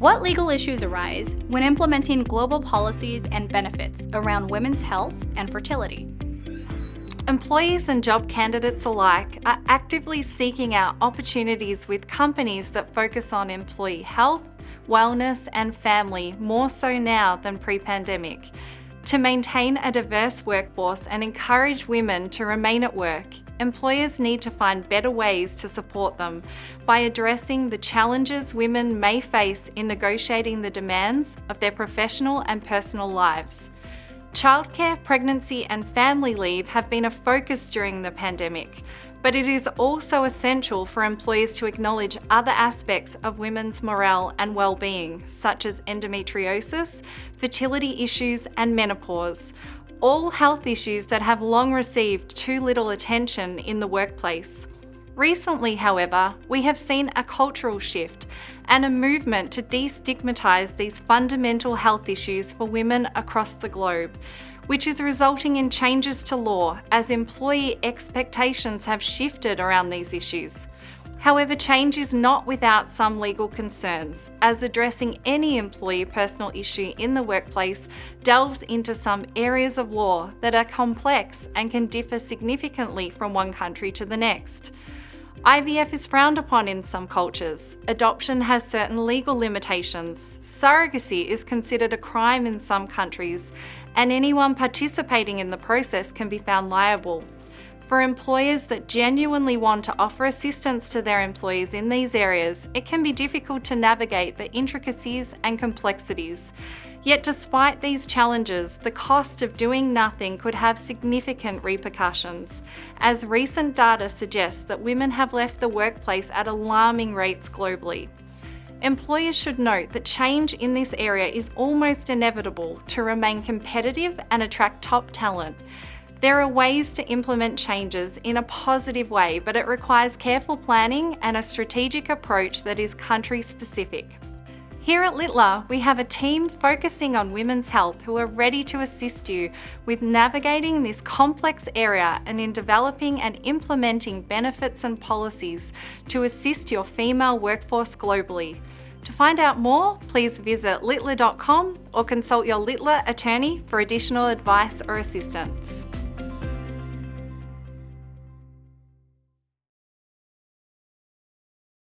What legal issues arise when implementing global policies and benefits around women's health and fertility? Employees and job candidates alike are actively seeking out opportunities with companies that focus on employee health, wellness and family more so now than pre-pandemic. To maintain a diverse workforce and encourage women to remain at work, employers need to find better ways to support them by addressing the challenges women may face in negotiating the demands of their professional and personal lives. Childcare, pregnancy and family leave have been a focus during the pandemic, but it is also essential for employers to acknowledge other aspects of women's morale and well-being, such as endometriosis, fertility issues and menopause, all health issues that have long received too little attention in the workplace. Recently, however, we have seen a cultural shift and a movement to destigmatise these fundamental health issues for women across the globe, which is resulting in changes to law as employee expectations have shifted around these issues. However, change is not without some legal concerns, as addressing any employee personal issue in the workplace delves into some areas of law that are complex and can differ significantly from one country to the next. IVF is frowned upon in some cultures. Adoption has certain legal limitations. Surrogacy is considered a crime in some countries, and anyone participating in the process can be found liable. For employers that genuinely want to offer assistance to their employees in these areas, it can be difficult to navigate the intricacies and complexities. Yet despite these challenges, the cost of doing nothing could have significant repercussions, as recent data suggests that women have left the workplace at alarming rates globally. Employers should note that change in this area is almost inevitable to remain competitive and attract top talent. There are ways to implement changes in a positive way, but it requires careful planning and a strategic approach that is country specific. Here at Littler, we have a team focusing on women's health who are ready to assist you with navigating this complex area and in developing and implementing benefits and policies to assist your female workforce globally. To find out more, please visit littler.com or consult your Littler attorney for additional advice or assistance.